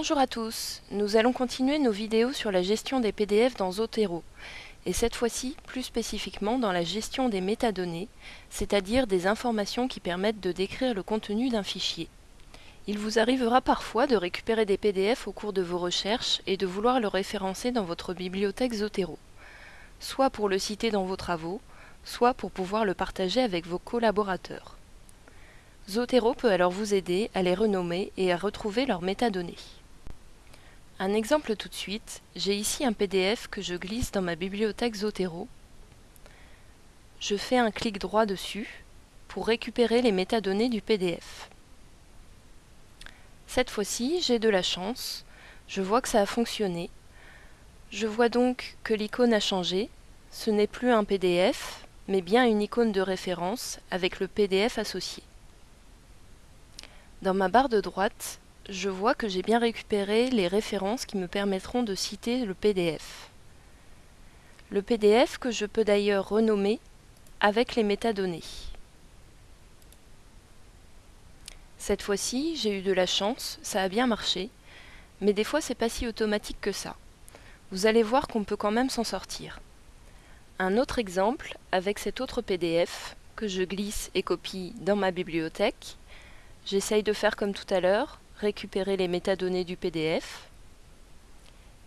Bonjour à tous, nous allons continuer nos vidéos sur la gestion des PDF dans Zotero, et cette fois-ci plus spécifiquement dans la gestion des métadonnées, c'est-à-dire des informations qui permettent de décrire le contenu d'un fichier. Il vous arrivera parfois de récupérer des PDF au cours de vos recherches et de vouloir le référencer dans votre bibliothèque Zotero, soit pour le citer dans vos travaux, soit pour pouvoir le partager avec vos collaborateurs. Zotero peut alors vous aider à les renommer et à retrouver leurs métadonnées. Un exemple tout de suite, j'ai ici un PDF que je glisse dans ma bibliothèque Zotero. Je fais un clic droit dessus pour récupérer les métadonnées du PDF. Cette fois-ci, j'ai de la chance, je vois que ça a fonctionné. Je vois donc que l'icône a changé, ce n'est plus un PDF, mais bien une icône de référence avec le PDF associé. Dans ma barre de droite, je vois que j'ai bien récupéré les références qui me permettront de citer le PDF. Le PDF que je peux d'ailleurs renommer avec les métadonnées. Cette fois-ci, j'ai eu de la chance, ça a bien marché, mais des fois c'est pas si automatique que ça. Vous allez voir qu'on peut quand même s'en sortir. Un autre exemple avec cet autre PDF que je glisse et copie dans ma bibliothèque. J'essaye de faire comme tout à l'heure, récupérer les métadonnées du PDF.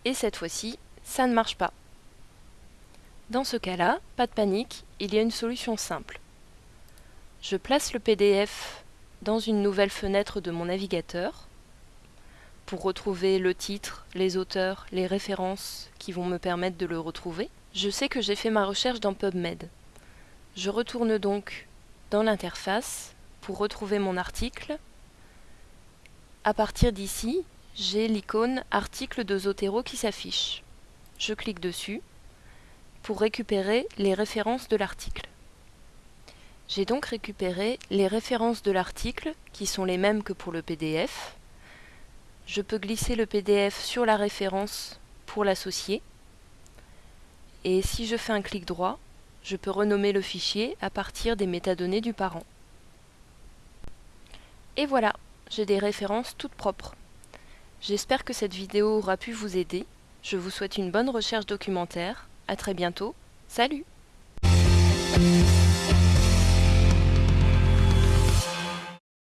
Et cette fois-ci, ça ne marche pas. Dans ce cas-là, pas de panique, il y a une solution simple. Je place le PDF dans une nouvelle fenêtre de mon navigateur pour retrouver le titre, les auteurs, les références qui vont me permettre de le retrouver. Je sais que j'ai fait ma recherche dans PubMed. Je retourne donc dans l'interface pour retrouver mon article à partir d'ici, j'ai l'icône article de Zotero qui s'affiche. Je clique dessus pour récupérer les références de l'article. J'ai donc récupéré les références de l'article qui sont les mêmes que pour le PDF. Je peux glisser le PDF sur la référence pour l'associer. Et si je fais un clic droit, je peux renommer le fichier à partir des métadonnées du parent. Et voilà, j'ai des références toutes propres. J'espère que cette vidéo aura pu vous aider. Je vous souhaite une bonne recherche documentaire. A très bientôt. Salut